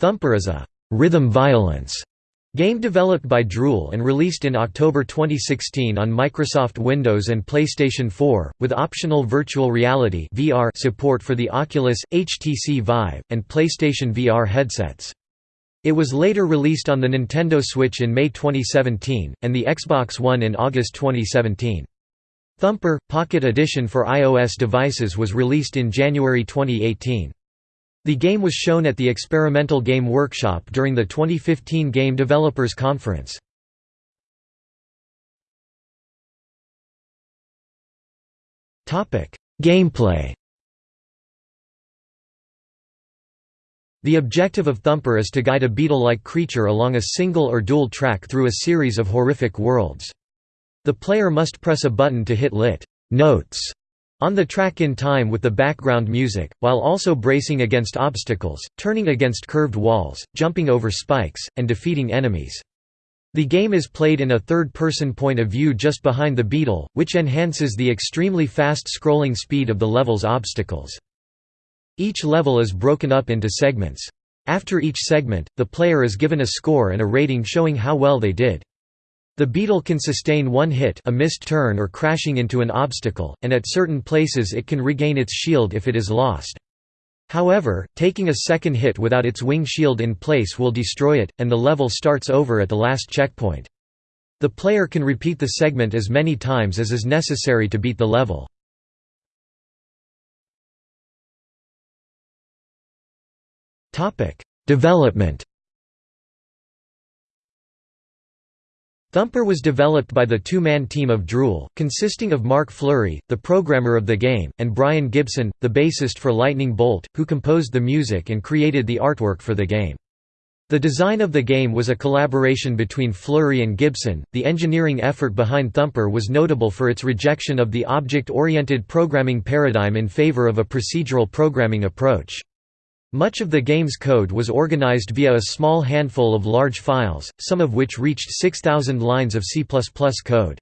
Thumper is a «rhythm violence» game developed by Drool and released in October 2016 on Microsoft Windows and PlayStation 4, with optional virtual reality VR support for the Oculus, HTC Vive, and PlayStation VR headsets. It was later released on the Nintendo Switch in May 2017, and the Xbox One in August 2017. Thumper, Pocket Edition for iOS devices was released in January 2018. The game was shown at the Experimental Game Workshop during the 2015 Game Developers Conference. Gameplay The objective of Thumper is to guide a beetle-like creature along a single or dual track through a series of horrific worlds. The player must press a button to hit lit notes on the track in time with the background music, while also bracing against obstacles, turning against curved walls, jumping over spikes, and defeating enemies. The game is played in a third-person point of view just behind the beetle, which enhances the extremely fast scrolling speed of the level's obstacles. Each level is broken up into segments. After each segment, the player is given a score and a rating showing how well they did. The beetle can sustain one hit a missed turn or crashing into an obstacle, and at certain places it can regain its shield if it is lost. However, taking a second hit without its wing shield in place will destroy it, and the level starts over at the last checkpoint. The player can repeat the segment as many times as is necessary to beat the level. Development Thumper was developed by the two-man team of Drool, consisting of Marc Flury, the programmer of the game, and Brian Gibson, the bassist for Lightning Bolt, who composed the music and created the artwork for the game. The design of the game was a collaboration between Flury and Gibson. The engineering effort behind Thumper was notable for its rejection of the object-oriented programming paradigm in favor of a procedural programming approach. Much of the game's code was organized via a small handful of large files, some of which reached 6,000 lines of C++ code.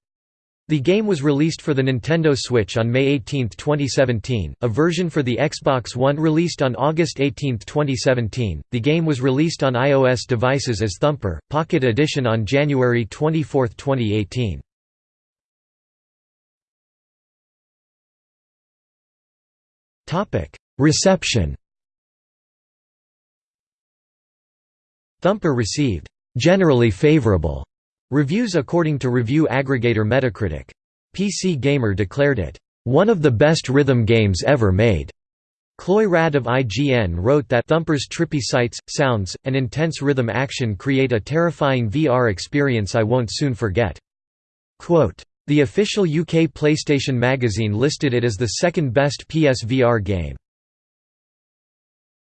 The game was released for the Nintendo Switch on May 18, 2017, a version for the Xbox One released on August 18, 2017. The game was released on iOS devices as Thumper, Pocket Edition on January 24, 2018. Topic: Reception Thumper received generally favorable reviews according to review aggregator Metacritic. PC Gamer declared it one of the best rhythm games ever made. Chloe Rad of IGN wrote that Thumper's trippy sights, sounds, and intense rhythm action create a terrifying VR experience I won't soon forget. Quote, the official UK PlayStation magazine listed it as the second best PSVR game.